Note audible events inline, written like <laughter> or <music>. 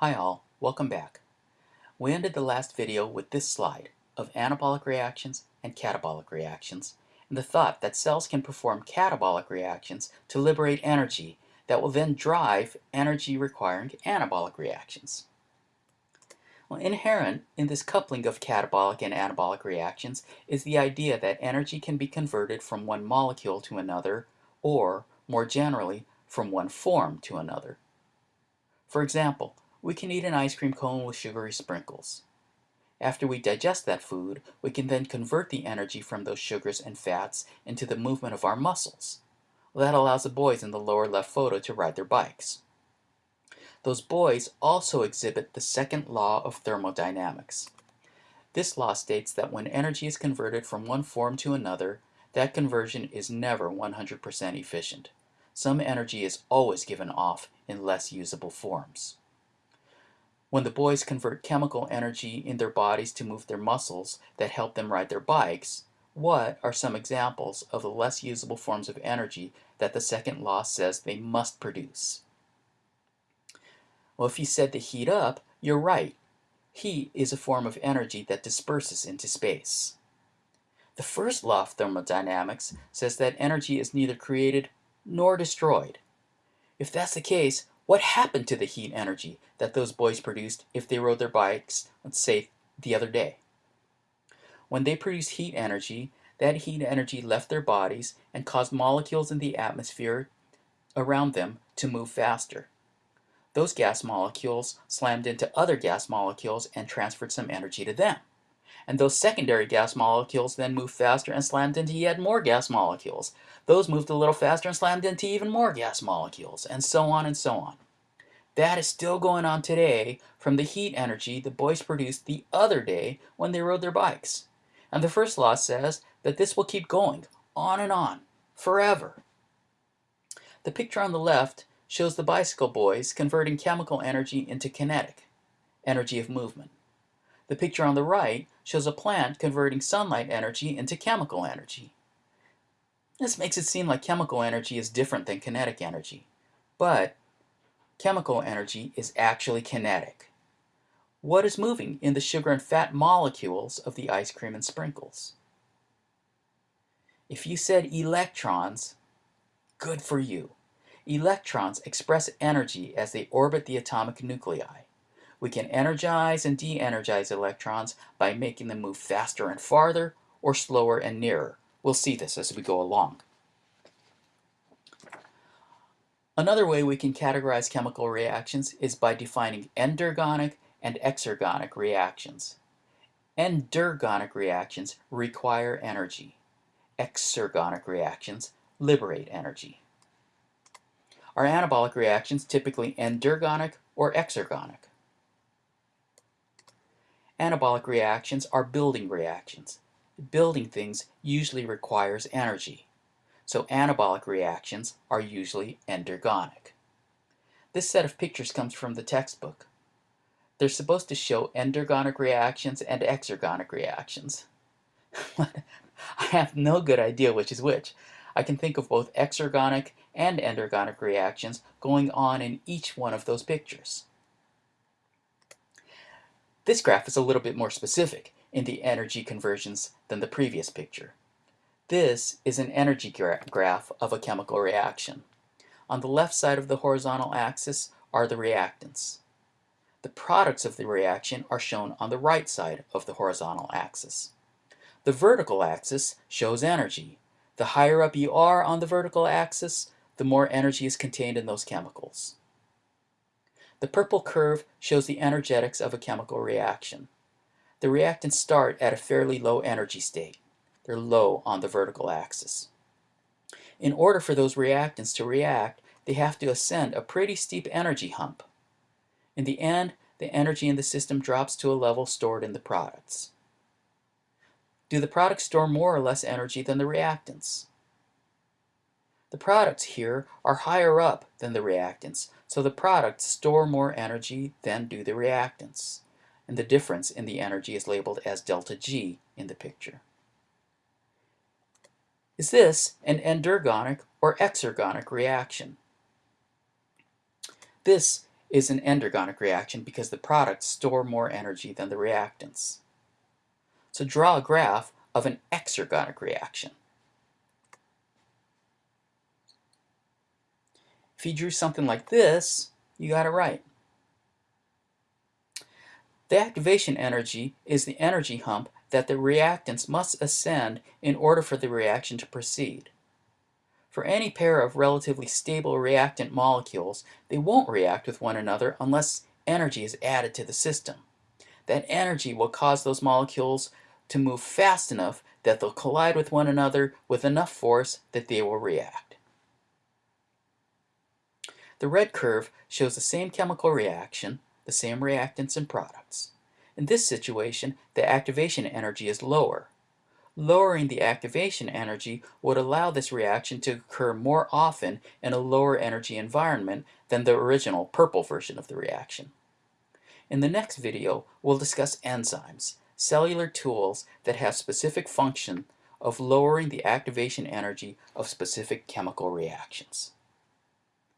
Hi all, welcome back. We ended the last video with this slide of anabolic reactions and catabolic reactions and the thought that cells can perform catabolic reactions to liberate energy that will then drive energy requiring anabolic reactions. Well, inherent in this coupling of catabolic and anabolic reactions is the idea that energy can be converted from one molecule to another or, more generally, from one form to another. For example, we can eat an ice cream cone with sugary sprinkles. After we digest that food, we can then convert the energy from those sugars and fats into the movement of our muscles. That allows the boys in the lower left photo to ride their bikes. Those boys also exhibit the second law of thermodynamics. This law states that when energy is converted from one form to another, that conversion is never 100% efficient. Some energy is always given off in less usable forms. When the boys convert chemical energy in their bodies to move their muscles that help them ride their bikes, what are some examples of the less usable forms of energy that the second law says they must produce? Well, if you said to heat up, you're right. Heat is a form of energy that disperses into space. The first law of thermodynamics says that energy is neither created nor destroyed. If that's the case, what happened to the heat energy that those boys produced if they rode their bikes, let's say, the other day? When they produced heat energy, that heat energy left their bodies and caused molecules in the atmosphere around them to move faster. Those gas molecules slammed into other gas molecules and transferred some energy to them. And those secondary gas molecules then moved faster and slammed into yet more gas molecules. Those moved a little faster and slammed into even more gas molecules, and so on and so on. That is still going on today from the heat energy the boys produced the other day when they rode their bikes. And the first law says that this will keep going, on and on, forever. The picture on the left shows the bicycle boys converting chemical energy into kinetic, energy of movement. The picture on the right shows a plant converting sunlight energy into chemical energy. This makes it seem like chemical energy is different than kinetic energy, but chemical energy is actually kinetic. What is moving in the sugar and fat molecules of the ice cream and sprinkles? If you said electrons, good for you. Electrons express energy as they orbit the atomic nuclei. We can energize and de-energize electrons by making them move faster and farther or slower and nearer. We'll see this as we go along. Another way we can categorize chemical reactions is by defining endergonic and exergonic reactions. Endergonic reactions require energy. Exergonic reactions liberate energy. Are anabolic reactions typically endergonic or exergonic? Anabolic reactions are building reactions building things usually requires energy. So anabolic reactions are usually endergonic. This set of pictures comes from the textbook. They're supposed to show endergonic reactions and exergonic reactions. <laughs> I have no good idea which is which. I can think of both exergonic and endergonic reactions going on in each one of those pictures. This graph is a little bit more specific in the energy conversions than the previous picture. This is an energy gra graph of a chemical reaction. On the left side of the horizontal axis are the reactants. The products of the reaction are shown on the right side of the horizontal axis. The vertical axis shows energy. The higher up you are on the vertical axis, the more energy is contained in those chemicals. The purple curve shows the energetics of a chemical reaction. The reactants start at a fairly low energy state. They're low on the vertical axis. In order for those reactants to react, they have to ascend a pretty steep energy hump. In the end, the energy in the system drops to a level stored in the products. Do the products store more or less energy than the reactants? The products here are higher up than the reactants, so the products store more energy than do the reactants and the difference in the energy is labeled as delta G in the picture. Is this an endergonic or exergonic reaction? This is an endergonic reaction because the products store more energy than the reactants. So draw a graph of an exergonic reaction. If you drew something like this, you got it right. The activation energy is the energy hump that the reactants must ascend in order for the reaction to proceed. For any pair of relatively stable reactant molecules, they won't react with one another unless energy is added to the system. That energy will cause those molecules to move fast enough that they'll collide with one another with enough force that they will react. The red curve shows the same chemical reaction, the same reactants and products. In this situation, the activation energy is lower. Lowering the activation energy would allow this reaction to occur more often in a lower energy environment than the original purple version of the reaction. In the next video, we'll discuss enzymes, cellular tools that have specific function of lowering the activation energy of specific chemical reactions.